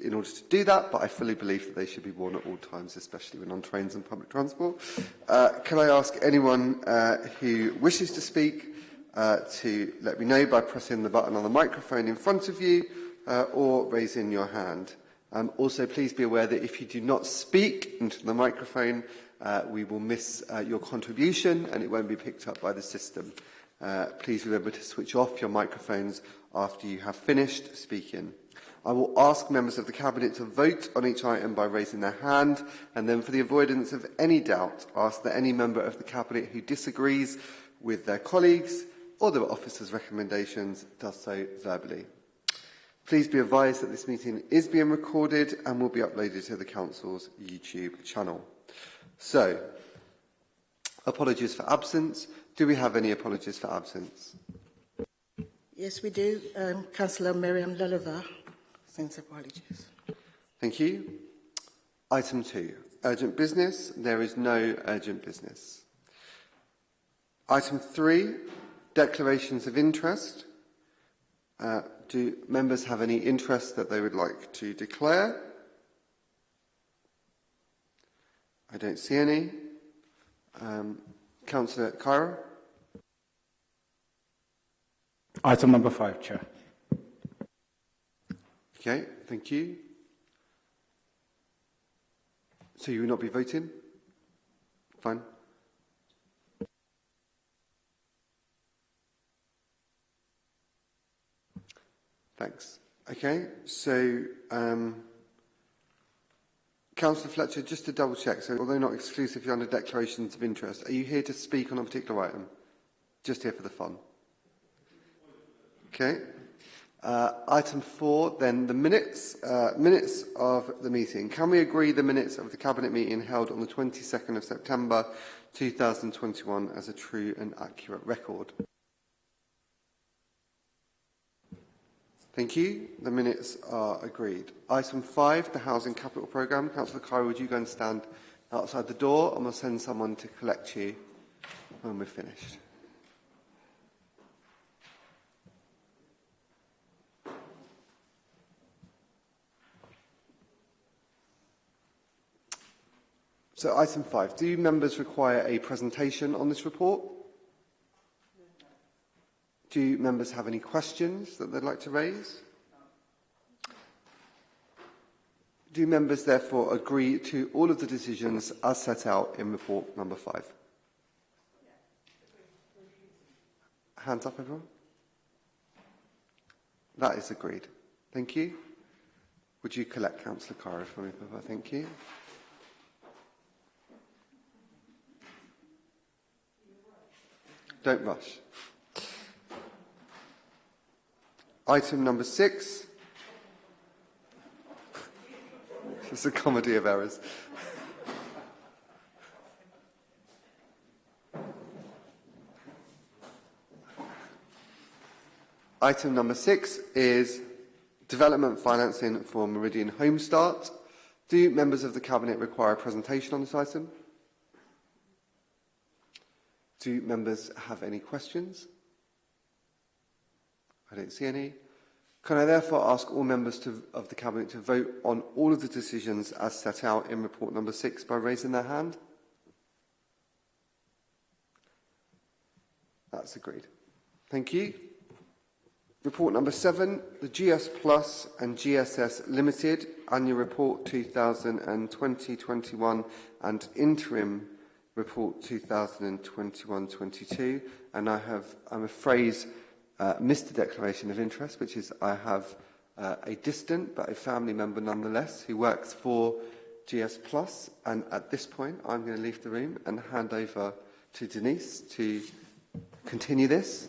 in order to do that, but I fully believe that they should be worn at all times, especially when on trains and public transport. Uh, can I ask anyone uh, who wishes to speak uh, to let me know by pressing the button on the microphone in front of you uh, or raising your hand? Um, also, please be aware that if you do not speak into the microphone, uh, we will miss uh, your contribution and it won't be picked up by the system. Uh, please remember to switch off your microphones after you have finished speaking. I will ask members of the Cabinet to vote on each item by raising their hand, and then for the avoidance of any doubt, ask that any member of the Cabinet who disagrees with their colleagues or the officer's recommendations does so verbally. Please be advised that this meeting is being recorded and will be uploaded to the Council's YouTube channel. So, apologies for absence. Do we have any apologies for absence? Yes, we do. Um, Councillor Miriam Lulliver. Since apologies. Thank you. Item 2. Urgent business. There is no urgent business. Item 3. Declarations of interest. Uh, do members have any interest that they would like to declare? I don't see any. Um, Councillor Cairo. Item number five, Chair. Okay, thank you. So you will not be voting? Fine. Thanks. Okay, so um, Councillor Fletcher, just to double check, so although not exclusively under declarations of interest, are you here to speak on a particular item? Just here for the fun? Okay. Uh, item four, then the minutes, uh, minutes of the meeting. Can we agree the minutes of the Cabinet meeting held on the 22nd of September 2021 as a true and accurate record? Thank you. The minutes are agreed. Item five, the Housing Capital Programme. Councillor Cairo, would you go and stand outside the door and we'll send someone to collect you when we're finished. So item five, do members require a presentation on this report? Do members have any questions that they'd like to raise? Do members therefore agree to all of the decisions as set out in report number five? Hands up everyone. That is agreed. Thank you. Would you collect Councillor Cara for me, Papa? Thank you. Don't rush. Item number six. it's a comedy of errors. Item number six is development financing for Meridian Home Start. Do members of the Cabinet require a presentation on this item? Do members have any questions? I don't see any. Can I therefore ask all members to, of the Cabinet to vote on all of the decisions as set out in report number six by raising their hand? That's agreed. Thank you. Report number seven, the GS Plus and GSS Limited Annual Report 2020-21 and Interim report 2021-22 and I have, I'm afraid, uh, missed a declaration of interest, which is I have uh, a distant but a family member nonetheless who works for GS Plus and at this point I'm going to leave the room and hand over to Denise to continue this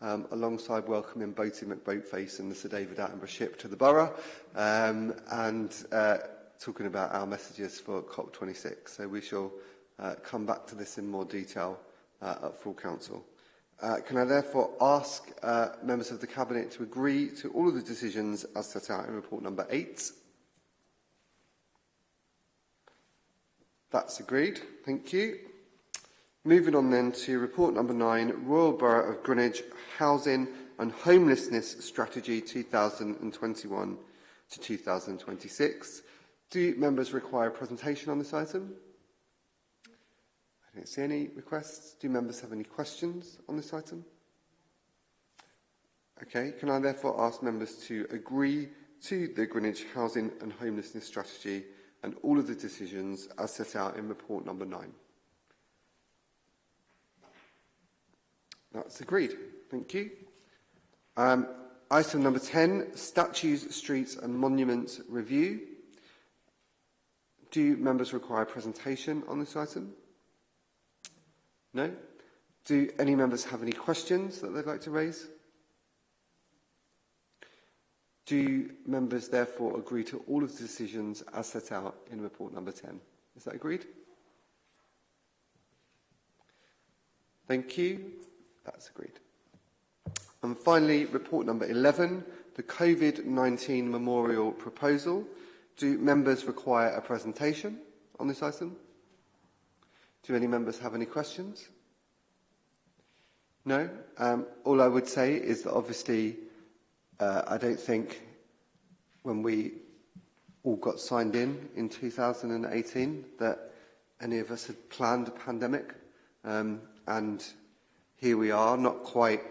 um, alongside welcoming Boaty McBoatface and Mr David Attenborough ship to the borough, um, and uh, talking about our messages for COP26. So we shall uh, come back to this in more detail uh, at full council. Uh, can I therefore ask uh, members of the Cabinet to agree to all of the decisions as set out in report number 8? That's agreed. Thank you. Moving on then to report number 9, Royal Borough of Greenwich Housing and Homelessness Strategy 2021 to 2026. Do members require presentation on this item? I don't see any requests. Do members have any questions on this item? Okay, can I therefore ask members to agree to the Greenwich Housing and Homelessness Strategy and all of the decisions as set out in report number 9? That's agreed. Thank you. Um, item number 10, Statues, Streets and Monuments Review. Do members require presentation on this item? No? Do any members have any questions that they'd like to raise? Do members therefore agree to all of the decisions as set out in report number 10? Is that agreed? Thank you. That's agreed. And finally, report number 11, the COVID-19 memorial proposal. Do members require a presentation on this item? Do any members have any questions? No. Um, all I would say is that obviously uh, I don't think when we all got signed in in 2018 that any of us had planned a pandemic. Um, and here we are, not quite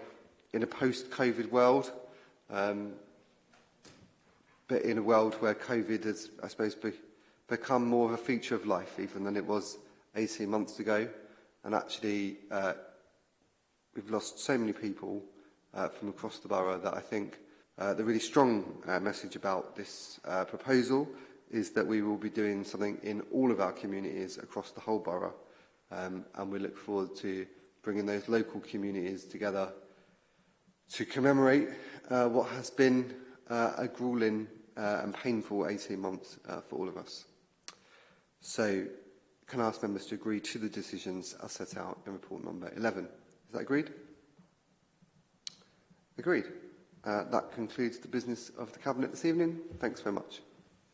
in a post-COVID world, um, but in a world where COVID has, I suppose, be, become more of a feature of life even than it was 18 months ago. And actually, uh, we've lost so many people uh, from across the borough that I think uh, the really strong uh, message about this uh, proposal is that we will be doing something in all of our communities across the whole borough. Um, and we look forward to bringing those local communities together to commemorate uh, what has been uh, a grueling uh, and painful 18 months uh, for all of us. So can I ask members to agree to the decisions as set out in report number 11? Is that agreed? Agreed. Uh, that concludes the business of the Cabinet this evening. Thanks very much.